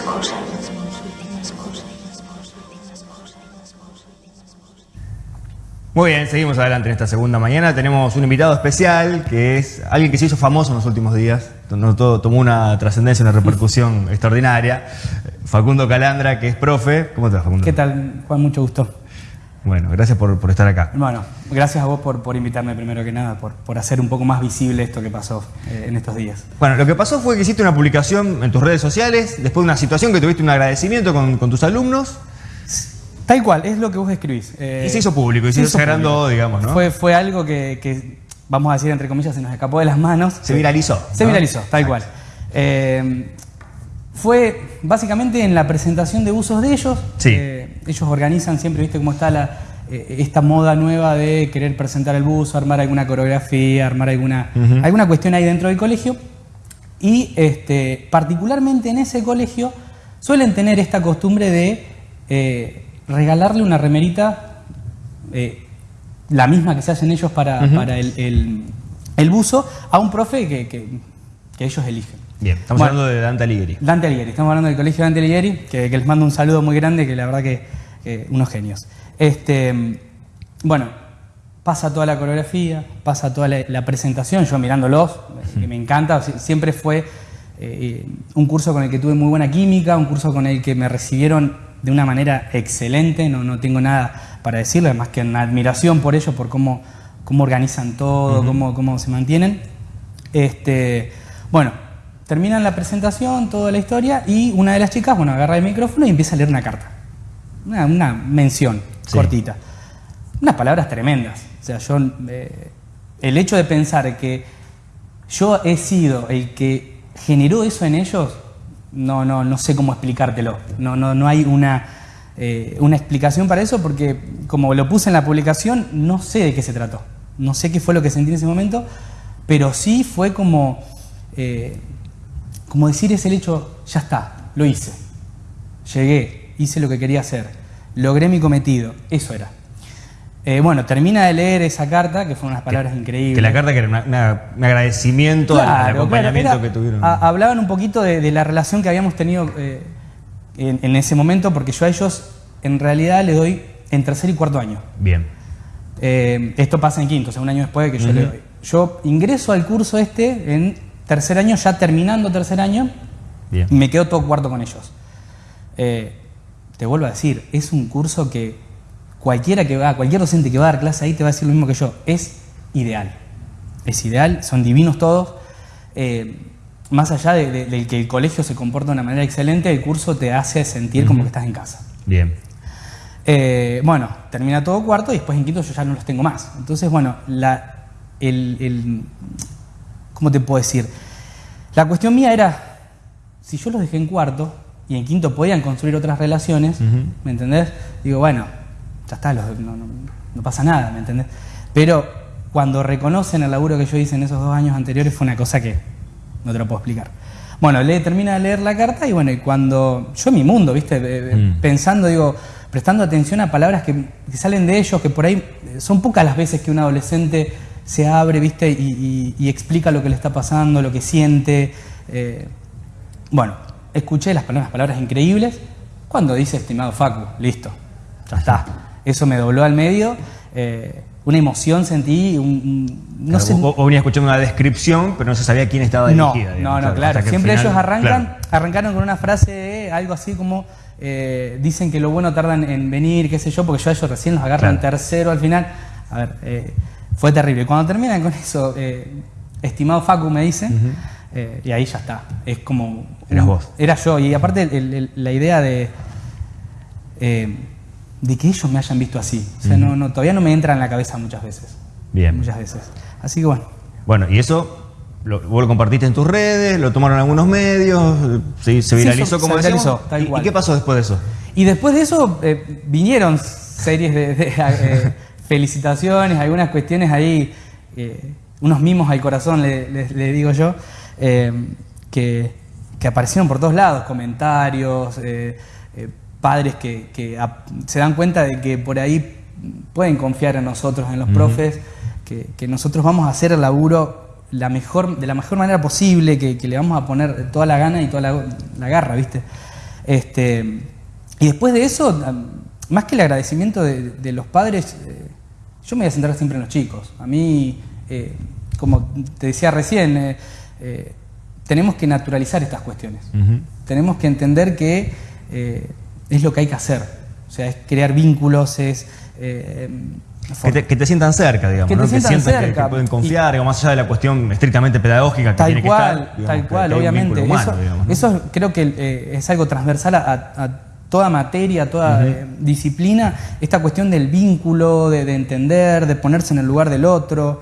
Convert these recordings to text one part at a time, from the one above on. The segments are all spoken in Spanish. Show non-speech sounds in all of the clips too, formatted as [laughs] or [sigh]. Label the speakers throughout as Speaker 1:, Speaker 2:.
Speaker 1: últimas cosas.
Speaker 2: Muy bien, seguimos adelante en esta segunda mañana. Tenemos un invitado especial que es alguien que se hizo famoso en los últimos días. Todo, tomó una trascendencia, una repercusión [laughs] extraordinaria. Facundo Calandra, que es profe. ¿Cómo te va, Facundo?
Speaker 3: ¿Qué tal, Juan? Mucho gusto.
Speaker 2: Bueno, gracias por, estar acá.
Speaker 3: Bueno, gracias a vos por, invitarme primero que nada, por, hacer un poco más visible esto que pasó eh, en estos días.
Speaker 2: Bueno, lo que pasó fue que hiciste una publicación en tus redes sociales, después de una situación que tuviste un agradecimiento con, con tus alumnos.
Speaker 3: Tal cual, es lo que vos escribís.
Speaker 2: y se hizo público, y se, hizo sagrando, digamos, ¿no?
Speaker 3: Fue, fue algo que, vamos a decir entre comillas, se nos escapó de las manos.
Speaker 2: Se viralizó.
Speaker 3: Se viralizó, tal cual. Eh, fue básicamente en la presentación de usos de ellos.
Speaker 2: Sí. Eh,
Speaker 3: ellos organizan siempre, viste cómo está la, eh, esta moda nueva de querer presentar el buzo, armar alguna coreografía, armar alguna, alguna cuestión ahí dentro del colegio. Y este, particularmente en ese colegio suelen tener esta costumbre de regalarle una remerita, eh, la misma que se hacen ellos para, el, buzo, a un profe que, ellos eligen.
Speaker 2: Bien, estamos hablando de Dante Alighieri.
Speaker 3: Dante Alighieri, estamos hablando del colegio Dante Alighieri, que, les mando un saludo muy grande, que la verdad que unos genios. Este, bueno, pasa toda la coreografía, pasa toda la, presentación, yo mirándolos, que me encanta, siempre fue eh, un curso con el que tuve muy buena química, un curso con el que me recibieron de una manera excelente, no, no tengo nada para decirle, más que una admiración por ellos, por cómo, cómo organizan todo, cómo, cómo, se mantienen. Este, bueno, terminan la presentación, toda la historia, y una de las chicas, bueno, agarra el micrófono y empieza a leer una carta. Una, mención cortita. Unas palabras tremendas. O sea, yo, eh, el hecho de pensar que yo he sido el que generó eso en ellos, no, no, no sé cómo explicártelo. No, no, no hay una, eh, una explicación para eso porque como lo puse en la publicación, no sé de qué se trató. No sé qué fue lo que sentí en ese momento, pero sí fue como, eh, como decir ese hecho, ya está, lo hice. Llegué, hice lo que quería hacer, logré mi cometido, eso era. Eh, bueno, termina de leer esa carta, que fueron unas palabras increíbles.
Speaker 2: Que la carta que era un agradecimiento al acompañamiento que tuvieron.
Speaker 3: hablaban un poquito de, la relación que habíamos tenido eh, en, ese momento, porque yo a ellos en realidad le doy en tercer y cuarto año.
Speaker 2: Bien.
Speaker 3: Eh, esto pasa en quinto, o sea, un año después de que yo le doy. Yo ingreso al curso este en tercer año, ya terminando tercer año, Bien. me quedo todo cuarto con ellos. te vuelvo a decir, es un curso que cualquiera que va, cualquier docente que va a dar clase ahí te va a decir lo mismo que yo. Es ideal. Es ideal, son divinos todos. Eh, más allá de, que el colegio se comporta de una manera excelente, el curso te hace sentir como que estás en casa.
Speaker 2: Bien.
Speaker 3: Eh, bueno, termina todo cuarto y después en quinto yo ya no los tengo más. Entonces, bueno, la, el, ¿cómo te puedo decir? La cuestión mía era, si yo los dejé en cuarto y en quinto podían construir otras relaciones, ¿me entendés? Digo, bueno, ya está, no, pasa nada, ¿me entendés? Pero cuando reconocen el laburo que yo hice en esos dos años anteriores fue una cosa que no te lo puedo explicar. Bueno, le termina de leer la carta y bueno, y cuando yo en mi mundo, ¿viste? Mm. Pensando, digo, prestando atención a palabras que, salen de ellos, que por ahí eh, son pocas las veces que un adolescente se abre, ¿viste? Y, explica lo que le está pasando, lo que siente. Eh, bueno, escuché las palabras, palabras increíbles. Cuando dice estimado Facu, listo, ya está eso me dobló al medio. Eh, una emoción sentí, no sé.
Speaker 2: O, venía escuchando una descripción, pero no se sabía quién estaba dirigida.
Speaker 3: No, no, claro. Siempre ellos arrancan, arrancaron con una frase de algo así como eh, dicen que lo bueno tardan en venir, qué sé yo, porque yo a ellos recién los agarran tercero al final. A ver, eh, fue terrible. Cuando terminan con eso, estimado Facu me dice, y ahí ya está. Es como.
Speaker 2: Eras vos.
Speaker 3: Era yo. Y aparte, la idea de de que ellos me hayan visto así. O sea, no, todavía no me entra en la cabeza muchas veces.
Speaker 2: Bien.
Speaker 3: Muchas veces. Así que bueno.
Speaker 2: Bueno, y eso lo, vos lo compartiste en tus redes, lo tomaron algunos medios, se, se viralizó como se viralizó, ¿Y, qué pasó después de eso?
Speaker 3: Y después de eso eh, vinieron series de, eh, [laughs] felicitaciones, algunas cuestiones ahí, eh, unos mimos al corazón, le, digo yo, que, que, aparecieron por todos lados, comentarios padres que, se dan cuenta de que por ahí pueden confiar en nosotros, en los profes, que, nosotros vamos a hacer el laburo la mejor, de la mejor manera posible, que, le vamos a poner toda la gana y toda la, garra, ¿viste? Este, y después de eso, más que el agradecimiento de, los padres, eh, yo me voy a centrar siempre en los chicos. A mí, eh, como te decía recién, eh, tenemos que naturalizar estas cuestiones. Tenemos que entender que es lo que hay que hacer. O sea, es crear vínculos, es
Speaker 2: que te, sientan cerca, digamos.
Speaker 3: Que te sientan cerca.
Speaker 2: Que, pueden confiar, más allá de la cuestión estrictamente pedagógica que
Speaker 3: tal
Speaker 2: tiene
Speaker 3: cual,
Speaker 2: que
Speaker 3: estar. Tal cual, obviamente. eso, creo que eh, es algo transversal a, toda materia, toda eh, disciplina. Esta cuestión del vínculo, de, entender, de ponerse en el lugar del otro.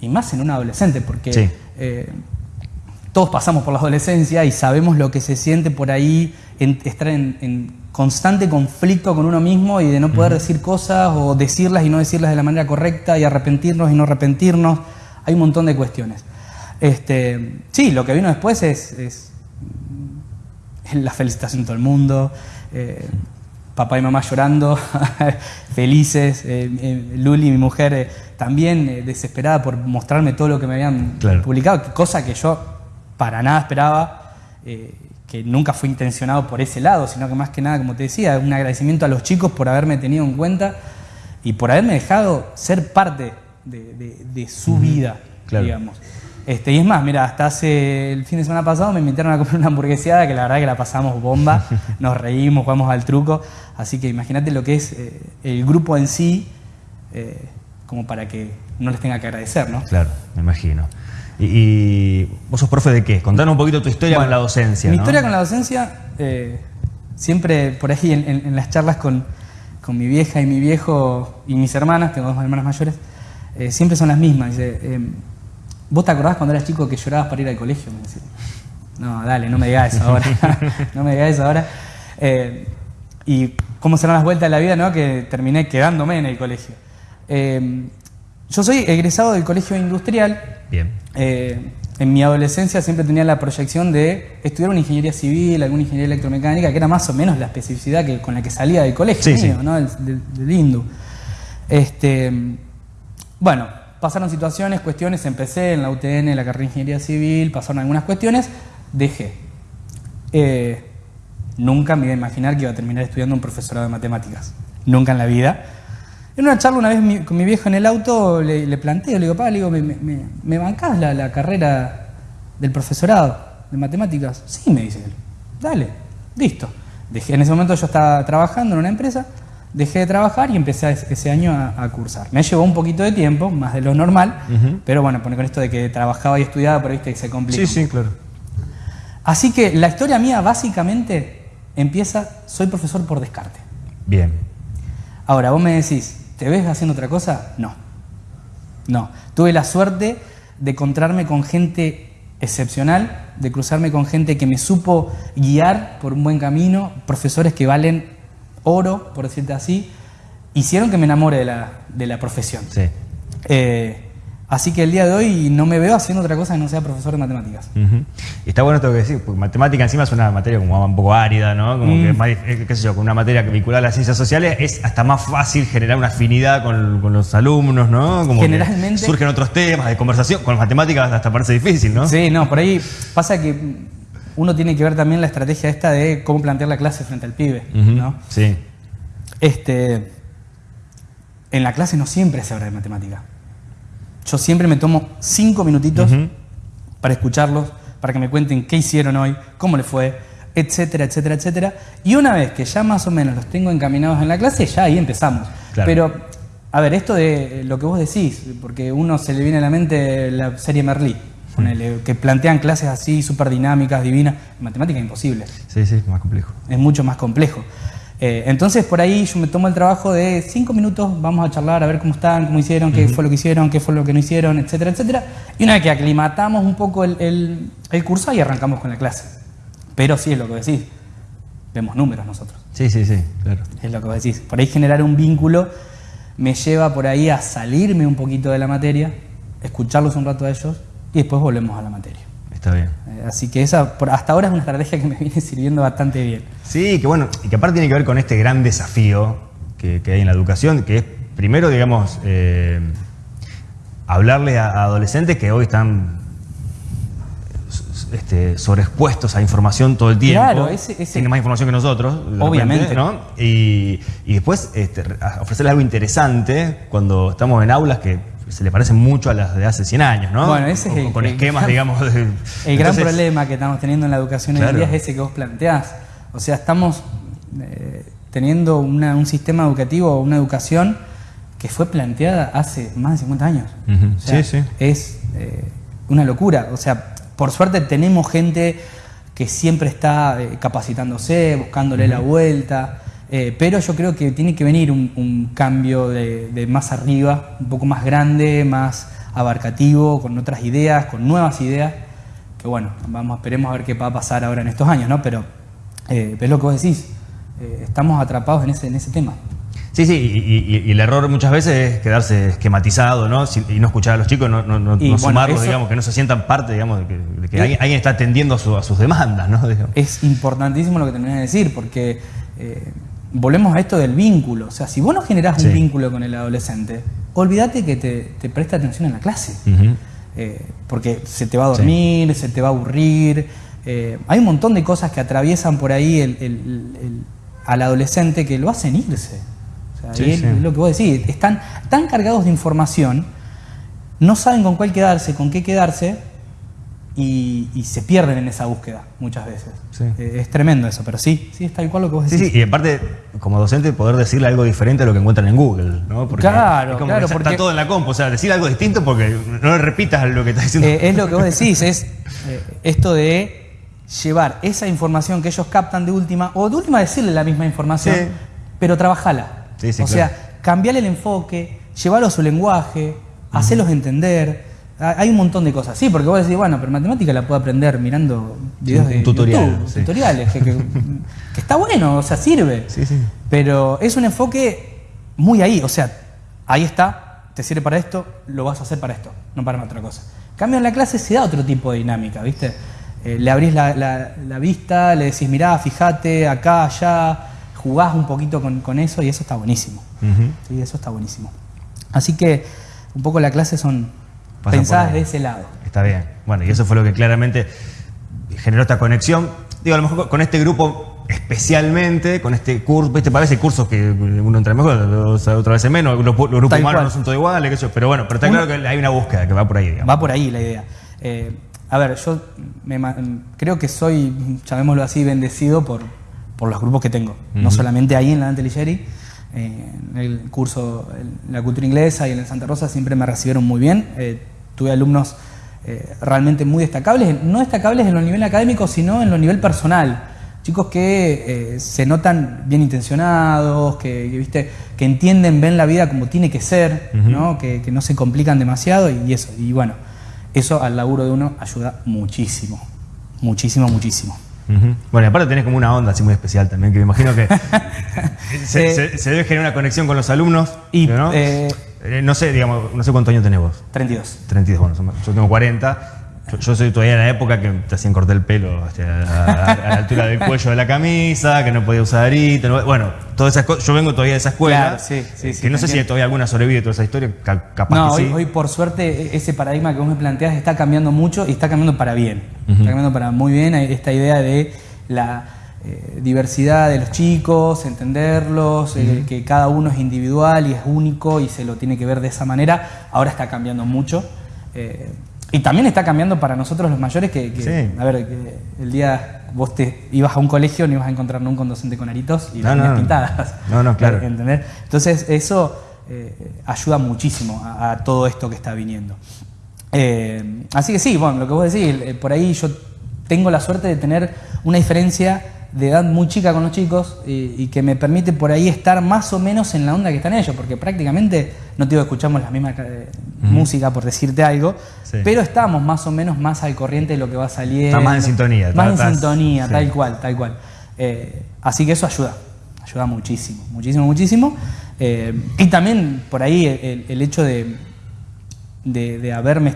Speaker 3: Y más en un adolescente, porque eh, todos pasamos por la [laughs] adolescencia y sabemos lo que se siente por ahí estar en constante conflicto con uno mismo y de no poder decir cosas o decirlas y no decirlas de la manera correcta y arrepentirnos y no arrepentirnos. Hay un montón de cuestiones. Este, sí, lo que vino después es, la felicitación de todo el mundo, eh, papá y mamá llorando, [laughs] felices, eh, eh, Luli, mi mujer, también desesperada por mostrarme todo lo que me habían publicado, cosa que yo para nada esperaba que nunca fue intencionado por ese lado, sino que más que nada, como te decía, un agradecimiento a los chicos por haberme tenido en cuenta y por haberme dejado ser parte de, su vida, digamos. Este, y es más, mira, hasta hace el fin de semana pasado me invitaron a comer una hamburgueseada que la verdad que la pasamos bomba, [laughs] nos reímos, jugamos al truco, así que imagínate lo que es eh, el grupo en sí, eh, como para que no les tenga que agradecer, ¿no?
Speaker 2: Claro, me imagino. Y, vos sos profe de qué? Contanos un poquito tu historia con la docencia.
Speaker 3: Mi historia con la docencia, eh, siempre por ahí en, las charlas con, mi vieja y mi viejo y mis hermanas, tengo dos hermanas mayores, siempre son las mismas. Dice, eh, ¿vos te acordás cuando eras chico que llorabas para ir al colegio? no, dale, no me digas eso ahora. [laughs] no me digas eso ahora. y cómo serán las vueltas de la vida, ¿no? Que terminé quedándome en el colegio. yo soy egresado del colegio industrial
Speaker 2: Bien.
Speaker 3: Eh, en mi adolescencia siempre tenía la proyección de estudiar una ingeniería civil, alguna ingeniería electromecánica, que era más o menos la especificidad que, con la que salía del colegio mío, ¿no? del, INDU. Este, bueno, pasaron situaciones, cuestiones, empecé en la UTN, la carrera de ingeniería civil, pasaron algunas cuestiones, dejé. Eh, nunca me iba a imaginar que iba a terminar estudiando un profesorado de matemáticas. Nunca en la vida. En una charla una vez con mi viejo en el auto le, le planteo, le digo, papá, le digo, ¿me, me, bancás la, carrera del profesorado de matemáticas? Sí, me dice él. Dale, listo. Dejé, en ese momento yo estaba trabajando en una empresa, dejé de trabajar y empecé ese año a, cursar. Me llevó un poquito de tiempo, más de lo normal, pero bueno, con esto de que trabajaba y estudiaba, pero viste que se complica.
Speaker 2: Sí, sí, claro.
Speaker 3: Así que la historia mía básicamente empieza, soy profesor por descarte.
Speaker 2: Bien.
Speaker 3: Ahora, vos me decís, ¿Te ves haciendo otra cosa? No. No. Tuve la suerte de encontrarme con gente excepcional, de cruzarme con gente que me supo guiar por un buen camino, profesores que valen oro, por decirte así, hicieron que me enamore de la, de la profesión.
Speaker 2: Sí.
Speaker 3: Eh, Así que el día de hoy no me veo haciendo otra cosa que no sea profesor de matemáticas.
Speaker 2: Y está bueno esto que decir, porque matemática encima es una materia como un poco árida, ¿no? Como que mm. más, qué sé yo, con una materia vinculada a las ciencias sociales es hasta más fácil generar una afinidad con, los alumnos, ¿no? Como
Speaker 3: Generalmente.
Speaker 2: surgen otros temas de conversación, con las matemáticas hasta parece difícil, ¿no?
Speaker 3: Sí, no, por ahí pasa que uno tiene que ver también la estrategia esta de cómo plantear la clase frente al pibe, ¿no?
Speaker 2: Sí.
Speaker 3: Este, en la clase no siempre se habla de matemática yo siempre me tomo cinco minutitos para escucharlos, para que me cuenten qué hicieron hoy, cómo les fue, etcétera, etcétera, etcétera. Y una vez que ya más o menos los tengo encaminados en la clase, ya ahí empezamos. Pero, a ver, esto de lo que vos decís, porque uno se le viene a la mente la serie Merlí, que plantean clases así súper dinámicas, divinas. En matemática es imposible.
Speaker 2: Sí, sí, más complejo.
Speaker 3: Es mucho más complejo. Eh, entonces por ahí yo me tomo el trabajo de cinco minutos, vamos a charlar a ver cómo están, cómo hicieron, qué fue lo que hicieron, qué fue lo que no hicieron, etcétera, etcétera. Y una vez que aclimatamos un poco el, curso, ahí arrancamos con la clase. Pero sí es lo que decís, vemos números nosotros.
Speaker 2: Sí, sí, sí, claro.
Speaker 3: Es lo que decís. Por ahí generar un vínculo me lleva por ahí a salirme un poquito de la materia, escucharlos un rato a ellos y después volvemos a la materia.
Speaker 2: Está bien.
Speaker 3: Eh, así que esa hasta ahora es una estrategia que me viene [laughs] sirviendo bastante bien.
Speaker 2: Sí, que bueno, y que aparte tiene que ver con este gran desafío que, hay en la educación, que es primero, digamos, eh, hablarle a, adolescentes que hoy están este, sobreexpuestos a información todo el tiempo.
Speaker 3: Claro, ese- ese-
Speaker 2: Tienen más información que nosotros.
Speaker 3: Obviamente.
Speaker 2: repente, ¿no? Y, y después este, ofrecerles algo interesante cuando estamos en aulas que se le parecen mucho a las de hace 100 años, ¿no?
Speaker 3: Bueno, ese es
Speaker 2: Con-
Speaker 3: el-
Speaker 2: Con esquemas, digamos. de-
Speaker 3: El gran problema que estamos teniendo en la educación hoy en día es ese que vos planteás. O sea, estamos eh, teniendo una- un sistema educativo, una educación que fue planteada hace más de 50 años. O sea,
Speaker 2: Sí, sí.
Speaker 3: Es eh, una locura. O sea, por suerte tenemos gente que siempre está eh, capacitándose, buscándole la vuelta. Eh, pero yo creo que tiene que venir un, un cambio de, de más arriba, un poco más grande, más abarcativo, con otras ideas, con nuevas ideas. Que bueno, vamos, esperemos a ver qué va a pasar ahora en estos años, ¿no? Pero eh, es lo que vos decís. eh, estamos atrapados en ese, en ese tema.
Speaker 2: Sí, sí, y, y- y el error muchas veces es quedarse esquematizado, ¿no? Si- y no escuchar a los chicos, no, no, no-
Speaker 3: Y
Speaker 2: no
Speaker 3: bueno,
Speaker 2: sumarlos,
Speaker 3: eso-
Speaker 2: digamos, que no se sientan parte, digamos, de que, de que
Speaker 3: Y-
Speaker 2: alguien, alguien está atendiendo a, su- a sus demandas, ¿no? Digamos. [laughs]
Speaker 3: es importantísimo lo que terminás de decir, porque volvemos a esto del vínculo. O sea, si vos no generás
Speaker 2: Sí.
Speaker 3: un vínculo con el adolescente, olvídate que te, te presta atención en la clase. Eh, porque se te va a dormir, se te va a aburrir. eh, hay un montón de cosas que atraviesan por ahí el- el- el- al adolescente que lo hacen irse. O sea,
Speaker 2: Sí,
Speaker 3: y es lo que vos decís, están tan cargados de información, no saben con cuál quedarse, con qué quedarse, y, y se pierden en esa búsqueda muchas veces.
Speaker 2: Sí.
Speaker 3: Eh, es tremendo eso, pero sí, sí, es tal cual lo que vos decís.
Speaker 2: sí, y aparte, como docente, poder decirle algo diferente a lo que encuentran en Google, ¿no? Porque
Speaker 3: Claro,
Speaker 2: es como
Speaker 3: claro,
Speaker 2: que está
Speaker 3: porque-
Speaker 2: todo en la compu, o sea, decir algo distinto porque no le repitas lo que está diciendo.
Speaker 3: Eh, es lo que vos [laughs] decís, es eh, esto de llevar esa información que ellos captan de última, o de última decirle la misma información,
Speaker 2: Sí.
Speaker 3: pero trabajala.
Speaker 2: Sí, sí,
Speaker 3: o
Speaker 2: claro.
Speaker 3: sea, cambiarle el enfoque, llevarlo a su lenguaje, hacerlos entender. Ha- Hay un montón de cosas. Sí, porque vos decís, bueno, pero matemática la puedo aprender mirando videos de
Speaker 2: tutorial,
Speaker 3: YouTube,
Speaker 2: sí.
Speaker 3: tutoriales, que, que- [laughs] que está bueno, o sea, sirve.
Speaker 2: Sí, sí.
Speaker 3: Pero es un enfoque muy ahí, o sea, ahí está, te sirve para esto, lo vas a hacer para esto, no para otra cosa. Cambio en la clase se da otro tipo de dinámica, ¿viste? Eh, le abrís la, la- la vista, le decís, mirá, fíjate, acá, allá, jugás un poquito con, con eso y eso está buenísimo.
Speaker 2: Ujú.
Speaker 3: Sí, eso está buenísimo. Así que un poco la clase son
Speaker 2: Ahí.
Speaker 3: de ese lado.
Speaker 2: Está bien. Bueno, y eso fue lo que claramente generó esta conexión. Digo, a lo mejor con este grupo especialmente, con este curso, ¿viste? Parece cursos que uno entra mejor, otra vez menos, los, los grupos humanos no son todos iguales, pero bueno, pero está
Speaker 3: Uno-
Speaker 2: claro que hay una búsqueda que va por ahí, digamos.
Speaker 3: Va por ahí la idea. Eh, a ver, yo me creo que soy, llamémoslo así, bendecido por, por los grupos que tengo. No solamente ahí en la Dante Alighieri, eh, en el curso, en la cultura inglesa y en el Santa Rosa siempre me recibieron muy bien. Eh, tuve alumnos eh, realmente muy destacables, no destacables en lo nivel académico, sino en lo nivel personal. Chicos que eh, se notan bien intencionados, que, que, ¿viste? que entienden, ven la vida como tiene que ser, ¿no? Que, que no se complican demasiado y, eso. Y bueno, eso al laburo de uno ayuda muchísimo. Muchísimo, muchísimo.
Speaker 2: Bueno, y aparte tenés como una onda así muy especial también, que me imagino que [laughs] se,
Speaker 3: Eh,
Speaker 2: se- se debe generar una conexión con los alumnos.
Speaker 3: Y,
Speaker 2: ¿no?
Speaker 3: Eh,
Speaker 2: Eh, no sé, digamos, no sé cuántos años tenés vos.
Speaker 3: 32.
Speaker 2: 32, bueno, yo tengo 40. Yo, yo soy todavía de la época que te hacían cortar el pelo hasta a, la altura del cuello de la camisa, que no podía usar arito. no- bueno, todas esas cosas. Yo vengo todavía de esa escuela.
Speaker 3: Claro, sí, sí,
Speaker 2: eh,
Speaker 3: sí,
Speaker 2: que no sé si
Speaker 3: entiendo.
Speaker 2: todavía alguna sobrevive toda esa historia. ca- capaz
Speaker 3: No,
Speaker 2: que
Speaker 3: hoy, hoy, por suerte e- ese paradigma que vos me planteas está cambiando mucho y está cambiando para bien. Está cambiando para muy bien Hay esta idea de la eh, diversidad de los chicos, entenderlos, eh, que cada uno es individual y es único y se lo tiene que ver de esa manera. Ahora está cambiando mucho. Eh, y también está cambiando para nosotros los mayores que, que,
Speaker 2: Sí.
Speaker 3: a ver, que el día vos te ibas a un colegio no ibas a encontrar nunca un docente con aritos y
Speaker 2: No,
Speaker 3: las
Speaker 2: no.
Speaker 3: pintadas.
Speaker 2: No, no, claro. [laughs]
Speaker 3: Entonces, eso ayuda muchísimo a, a todo esto que está viniendo. Así que sí, bueno, lo que vos decís, por ahí yo tengo la suerte de tener una diferencia de edad muy chica con los chicos y, y que me permite por ahí estar más o menos en la onda que están ellos, porque prácticamente, no te digo que escuchamos la misma eh, música por decirte algo,
Speaker 2: Sí.
Speaker 3: pero estamos más o menos más al corriente de lo que va saliendo.
Speaker 2: Está más en sintonía,
Speaker 3: Más en sintonía,
Speaker 2: sí.
Speaker 3: tal cual, tal cual. Eh, así que eso ayuda, ayuda muchísimo, muchísimo, muchísimo. Eh, y también por ahí el, el- el hecho de, de, de haberme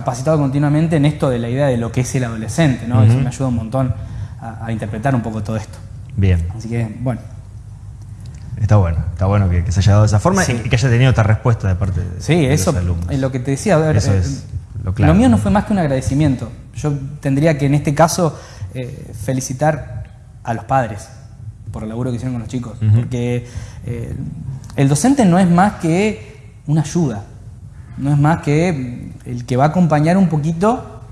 Speaker 3: capacitado continuamente en esto de la idea de lo que es el adolescente, ¿no? Eso me ayuda un montón a, a interpretar un poco todo esto.
Speaker 2: Bien,
Speaker 3: Así que, bueno,
Speaker 2: está bueno. Está bueno que, que se haya dado de esa forma
Speaker 3: Sí.
Speaker 2: y que haya tenido esta respuesta de parte de,
Speaker 3: sí,
Speaker 2: de
Speaker 3: eso
Speaker 2: los alumnos.
Speaker 3: es lo que te decía. A ver,
Speaker 2: Eso
Speaker 3: eh,
Speaker 2: es lo claro.
Speaker 3: mío no fue más que un agradecimiento. Yo tendría que en este caso eh, felicitar a los padres por el laburo que hicieron con los chicos. Porque eh, el docente no es más que una ayuda, no es más que el que va a acompañar un poquito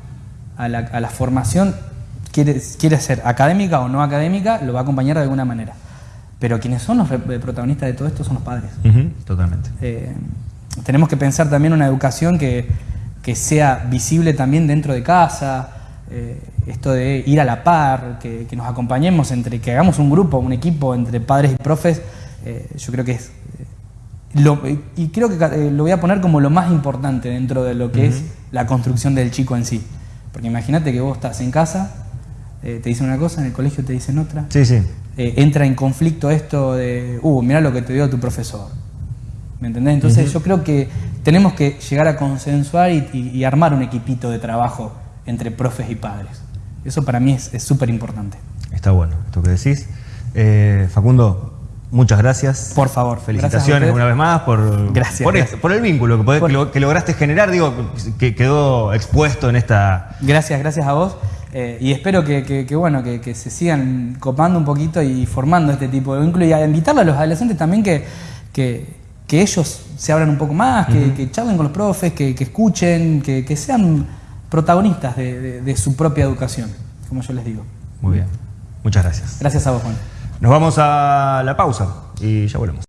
Speaker 3: a la, a la formación, quiere, quiere ser académica o no académica, lo va a acompañar de alguna manera. Pero quienes son los protagonistas de todo esto son los padres.
Speaker 2: Totalmente.
Speaker 3: Eh, tenemos que pensar también una educación que, que sea visible también dentro de casa, eh, esto de ir a la par, que, que nos acompañemos entre, que hagamos un grupo, un equipo entre padres y profes, eh, yo creo que es... lo- y creo que eh, lo voy a poner como lo más importante dentro de lo que es la construcción del chico en sí. Porque imagínate que vos estás en casa, eh, te dicen una cosa, en el colegio te dicen otra
Speaker 2: Sí, sí.
Speaker 3: eh, entra en conflicto esto de, uh, mira lo que te dio tu profesor. ¿Me entendés? Entonces yo creo que tenemos que llegar a consensuar y, y- y armar un equipito de trabajo entre profes y padres. Eso para mí es es súper importante.
Speaker 2: Está bueno esto que decís. Facundo, muchas gracias.
Speaker 3: Por favor,
Speaker 2: Felicitaciones una vez más por,
Speaker 3: Gracias,
Speaker 2: por,
Speaker 3: gracias.
Speaker 2: esto, por el vínculo que, podés-
Speaker 3: Por-
Speaker 2: que lo- que lograste generar, digo, que quedó expuesto en esta...
Speaker 3: Gracias, gracias a vos. eh, y espero que, que- que, bueno, que, que se sigan copando un poquito y formando este tipo de vínculo y a invitarle a los adolescentes también que, que, ellos se abran un poco más, que, charlen con los profes, que, escuchen, que, que sean protagonistas de, de- de su propia educación, como yo les digo.
Speaker 2: Muy bien. Muchas gracias.
Speaker 3: Gracias a vos, Juan.
Speaker 2: Nos vamos a la pausa y ya volvemos.